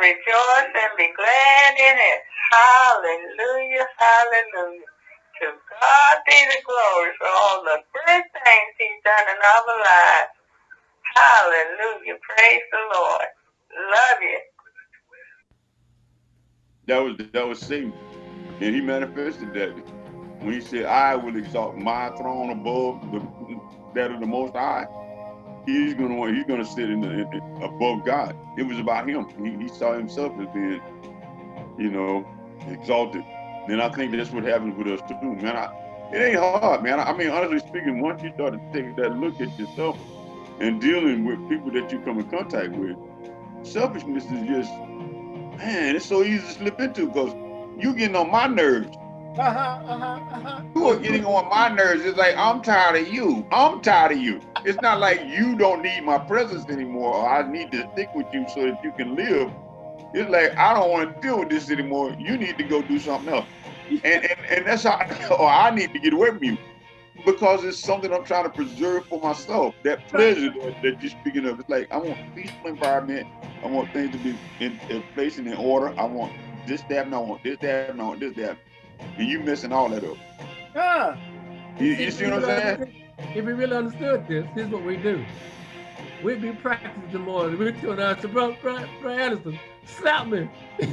rejoice and be glad in it. Hallelujah, hallelujah. To God be the glory for all the good things he's done in our lives. Hallelujah. Praise the Lord. Love you. That was that was Satan. And he manifested that when he said, I will exalt my throne above the, that of the most high. He's gonna want, he's gonna sit in the in, above God. It was about him. He, he saw himself as being, you know, exalted. And I think that's what happens with us too, man. I, it ain't hard, man. I mean, honestly speaking, once you start to take that look at yourself and dealing with people that you come in contact with, selfishness is just, man, it's so easy to slip into because you getting on my nerves. Uh-huh, uh-huh, uh-huh. You are getting on my nerves. It's like, I'm tired of you. I'm tired of you. It's not like you don't need my presence anymore or I need to stick with you so that you can live. It's like, I don't want to deal with this anymore. You need to go do something else. And, and, and that's how, or I need to get away from you because it's something I'm trying to preserve for myself. That pleasure that, that you're speaking of. It's like, I want a peaceful environment. I want things to be in, in place and in order. I want this, that, and I want this, that, and I want this, that and you messing all that up. Huh. You, you see what I'm saying? If we really understood this, here's what we do. We'd be practicing more. We'd turn out to bro, bro, bro Anderson, slap me.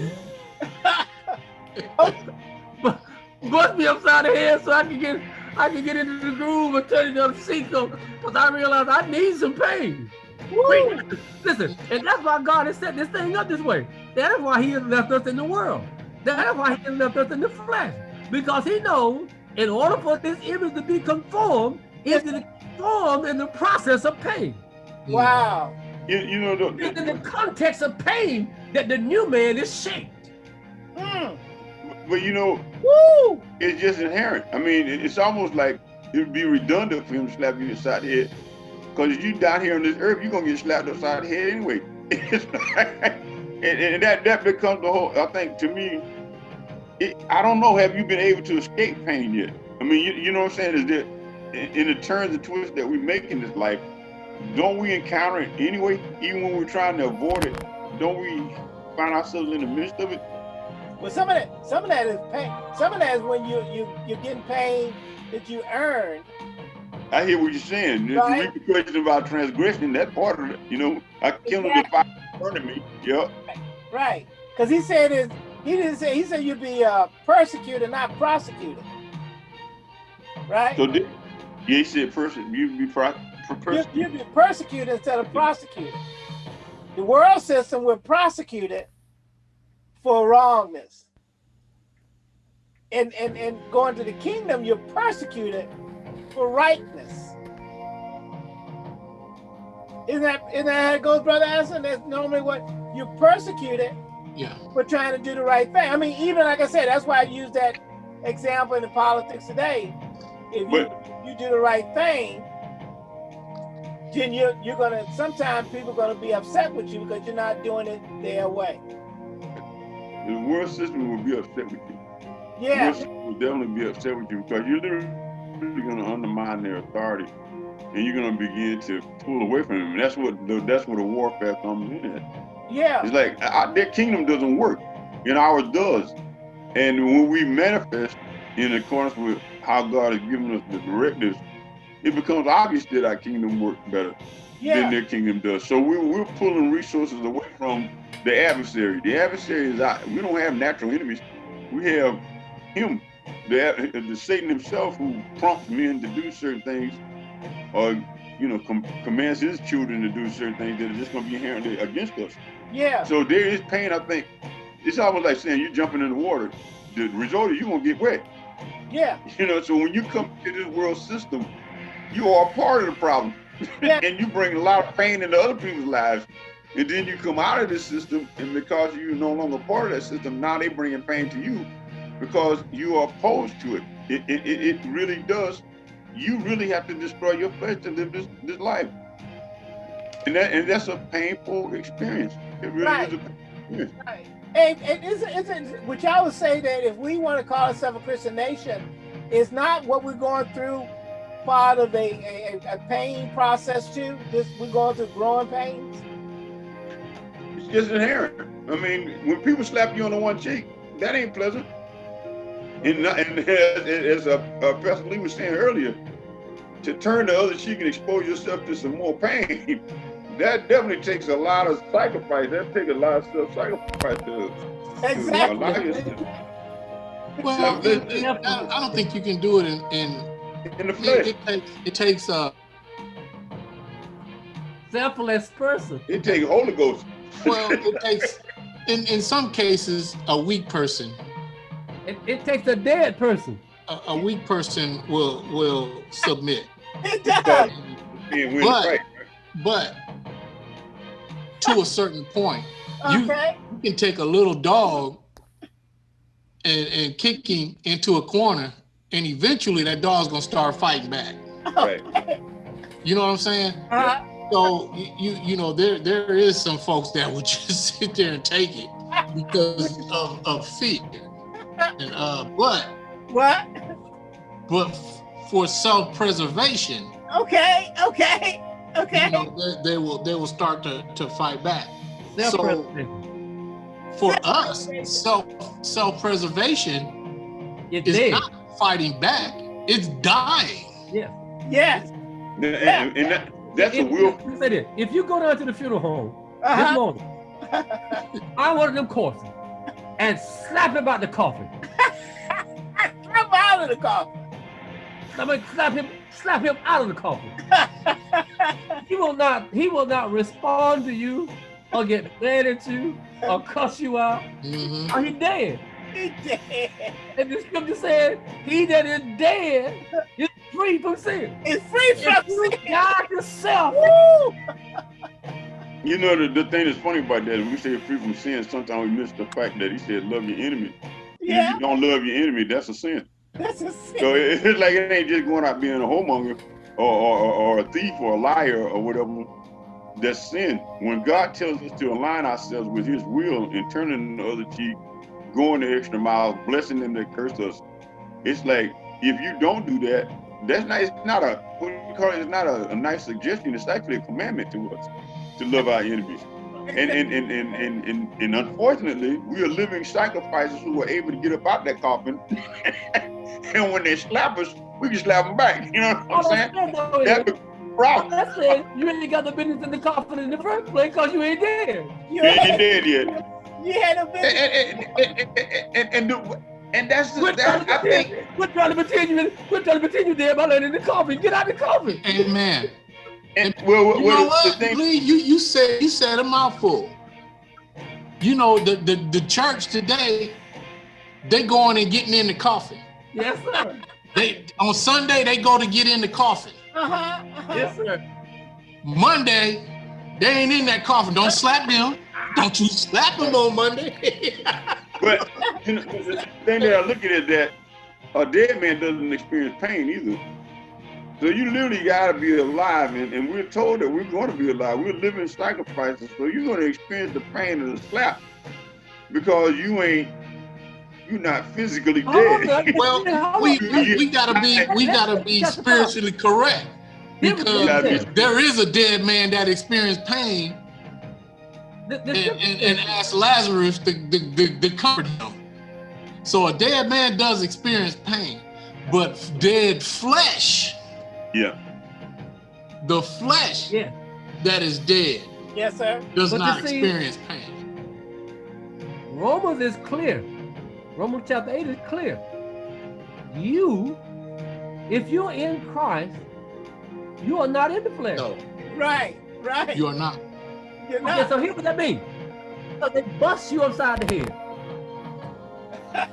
Bust me upside the head so I can get I can get into the groove and turn it on the seat because I realized I need some pain. Woo. Listen, and that's why God has set this thing up this way. That is why he has left us in the world. That's why he left us in the flesh. Because he knows in order for this image to be conformed, it's conformed in the process of pain. Wow. You, you know, the, it's in the context of pain that the new man is shaped. Mm. But you know, Woo! it's just inherent. I mean, it's almost like it would be redundant for him to slap you upside the head. Because if you down here on this earth, you're going to get slapped upside the head anyway. and, and, that, that becomes the whole, I think, to me, it, I don't know, have you been able to escape pain yet? I mean, you, you know what I'm saying? Is that in the turns and twists that we make in this life, don't we encounter it anyway? Even when we're trying to avoid it, don't we find ourselves in the midst of it? Well, some of that, some of that is pain. Some of that is when you you you're getting pain that you earn. I hear what you're saying. Right. The repercussions of our transgression, that part of it, you know, I killed exactly. the fire in front of me. Yep. Right. Because he said is he didn't say, he said you'd be uh, persecuted, not prosecuted. Right? So did, yeah, he said person, you'd be pro, persecuted. You'd, be persecuted instead of prosecuted. The world system will prosecute it for wrongness. And, and, and going to the kingdom, you're persecuted for rightness. Isn't that, isn't that how it goes, Brother Anderson? That's normally what you're persecuted yeah. for trying to do the right thing. I mean, even like I said, that's why I use that example in the politics today. If you, but, you do the right thing, then you're you're gonna sometimes people are gonna be upset with you because you're not doing it their way. The world system will be upset with you. Yeah. The world will definitely be upset with you because you're literally gonna undermine their authority and you're gonna begin to pull away from them. And that's what the, that's where the warfare comes in. Yeah. It's like uh, their kingdom doesn't work, and ours does. And when we manifest in accordance with how God has given us the directives, it becomes obvious that our kingdom works better yeah. than their kingdom does. So we, we're pulling resources away from the adversary. The adversary is out. We don't have natural enemies. We have him, the, the Satan himself, who prompts men to do certain things, or you know, com commands his children to do certain things that are just going to be inherently against us. Yeah. So there is pain, I think. It's almost like saying you're jumping in the water. The result is you're gonna get wet. Yeah. You know, so when you come to this world system, you are part of the problem. Yeah. and you bring a lot of pain into other people's lives. And then you come out of this system, and because you're no longer part of that system, now they're bringing pain to you because you are opposed to it. It, it, it really does. You really have to destroy your flesh to live this, this life. And that and that's a painful experience. It really right. is a painful experience. Right. And, and isn't, isn't, which I would say that if we want to call ourselves a Christian nation, is not what we're going through part of a, a, a pain process too? This we're going through growing pains? It's just inherent. I mean, when people slap you on the one cheek, that ain't pleasant. And, and as a, a Pastor Lee was saying earlier, to turn the other cheek and expose yourself to some more pain, that definitely takes a lot of sacrifice. That takes a lot of self-sacrifice to, Exactly. to Well, So, it- it- I I don't think you can do it in, in in the it, flesh. it takes it takes uh Selfless person. It takes Holy Ghost. well it takes in in some cases a weak person It, it takes a dead person. a, a weak person will will submit It does. Being win But- but to a certain point you Okay. you can take a little dog and, and kick him into a corner and eventually that dog's gonna start fighting back right. you know what i'm saying Uh-huh. So you, you you know there there is some folks that would just sit there and take it because of, of fear. And uh but What? but for self-preservation, Okay. Okay. Okay. you know, they, they will they will start to, to fight back. Self-preservation. For us, self self-preservation It's is dead. not fighting back, it's dying. Yes. Yes. And, and- and that, that's a If- will. if- say this, If you go down to the funeral home this Uh-huh. morning, I wanted them courses and slap him about the coffin. Come out of the car. I mean, slap him, slap him out of the coffin. He will not, he will not respond to you or get mad at you or cuss you out. Mhm. Or he dead. He dead. And the scripture said, he that is dead is free from sin. It's free from If you sin. die to Woo! You know, the, the thing that's funny about that, when we say free from sin, sometimes we miss the fact that he said, love your enemy. Yeah. If you don't love your enemy, that's a sin. That's a sin. So it- it's like it ain't just going out being a whoremonger or, or, or, a thief or a liar or whatever. That's sin. When God tells us to align ourselves with his will and turning the other cheek, going the extra mile, blessing them that curse us, it's like if you don't do that, that's not it's not a what do you call it? It's not a, a nice suggestion, it's actually a commandment to us to love our enemies. And and, and, and, and, and and unfortunately, we are living sacrifices who are able to get up out that coffin. and when they slap us, we can slap them back. You know what I'm I'm saying? saying though That's the problem. I'm you ain't got the business in the coffin in the first place because you ain't dead. You You ain't had, dead yet. you had a And, business. and, and, and, and, and, the- and that's the, Quit trying that, I to think quit trying to pretend you, quit trying to pretend you dead by laying in the coffin. Get out of the coffin. Amen. And, well, well, You know well, the what, thing, Lee? You you said you said a mouthful. You know the, the the church today, they going and getting in the coffin. Yes, sir. They on Sunday they go to get in the coffin. Uh-huh. uh-huh. Yes, sir. Monday, they ain't in that coffin. Don't slap them. Don't you slap them on Monday. but you know, the thing that I look at is that a dead man doesn't experience pain either. So you literally gotta be alive, and, and we're told that we're going to be alive. We're living sacrifices, so you're going to experience the pain of the slap because you ain't, you're not physically dead. now. well, we, we we gotta be we gotta be spiritually correct Here we go. because there is a dead man that experienced pain The- the and, and, and asked Lazarus to, to, to, to comfort him. So a dead man does experience pain, but dead flesh, yeah, the flesh Yeah. that is dead, Yes, sir. does But you not see- experience pain. Romans is clear. Romans chapter 8 is clear. You, if you're in Christ, you are not in the flesh. No, Right. Right. you are not. You're Okay, not. so here's what that means. So they bust you upside the head.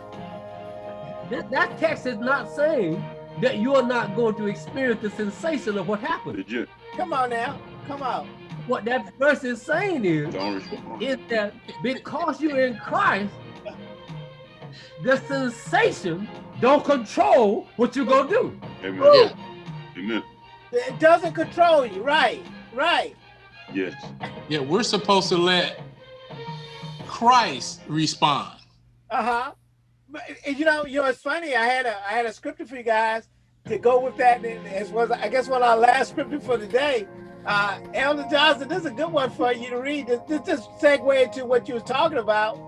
that, that text is not saying that you are not going to experience the sensation of what happened. legit. Come on now. Come on. What that verse is saying is, is that because you're in Christ, the sensation don't control what you're gonna do. Amen. Yeah. Amen. It doesn't control you. Right. Right. Yes. Yeah, we're supposed to let Christ respond. Uh-huh. You know, you know, it's funny. I had a I had a scripture for you guys to go with that and as was I guess one of our last scripture for the day. Uh, Elder Johnson, this is a good one for you to read. This, this just segue into what you was talking about,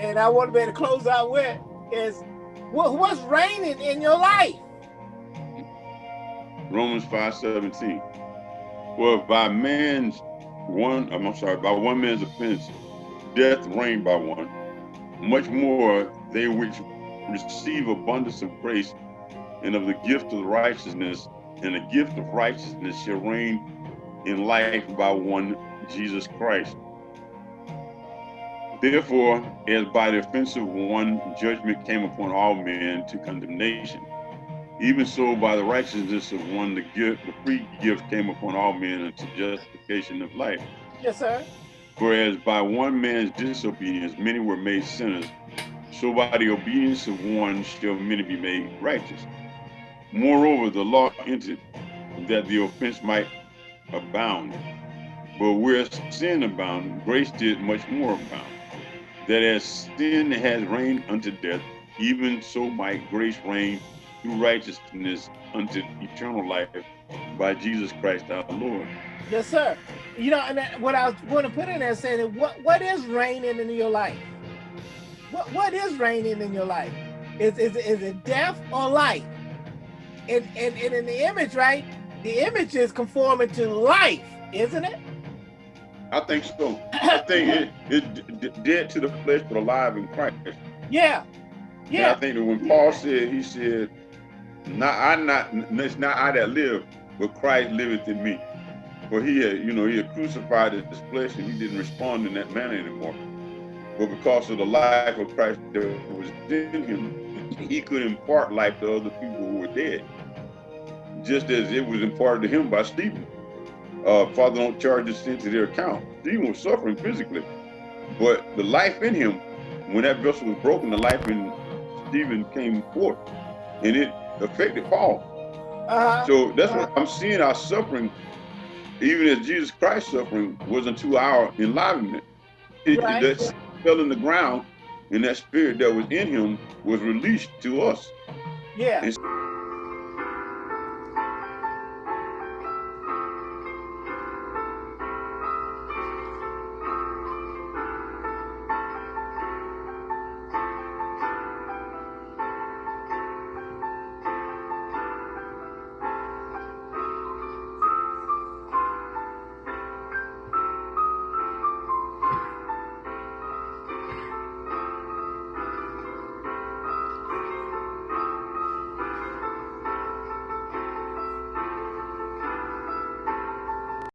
and I want to be able to close out with is what, what's reigning in your life. Romans five seventeen. Well, by man's one, I'm sorry, by one man's offense, death reigned by one. Much more they which receive abundance of grace and of the gift of righteousness, and the gift of righteousness shall reign in life by one Jesus Christ. Therefore, as by the offense of one, judgment came upon all men to condemnation. Even so, by the righteousness of one, the gift, the free gift came upon all men unto justification of life. Yes, sir. Whereas by one man's disobedience, many were made sinners, so by the obedience of one shall many be made righteous. Moreover, the law entered that the offense might abound. But where sin abounded, grace did much more abound. That as sin has reigned unto death, even so might grace reign through righteousness unto eternal life by Jesus Christ our Lord. Yes, sir. You know, and what I was going to put in there saying, what what is reigning in your life? What what is reigning in your life? Is is is it death or life? And and, and in the image, right? the image is conforming to life, isn't it? I think so. I think it is dead to the flesh, but alive in Christ. Yeah, yeah. And I think that when Paul said, he said, "Not I, not it's not I that live, but Christ liveth in me." For he had, you know, he had crucified his flesh, and he didn't respond in that manner anymore. But because of the life of Christ that was in him, he could impart life to other people who were dead just as it was imparted to him by Stephen. Uh, Father, don't charge the sin to their account. Stephen was suffering physically, but the life in him, when that vessel was broken, the life in Stephen came forth, and it affected Paul. Uh -huh. So that's what I'm seeing. Our suffering, even as Jesus Christ's suffering, was unto our enlivenment. It, right. Fell in the ground, and that spirit that was in him was released to us. Yeah. And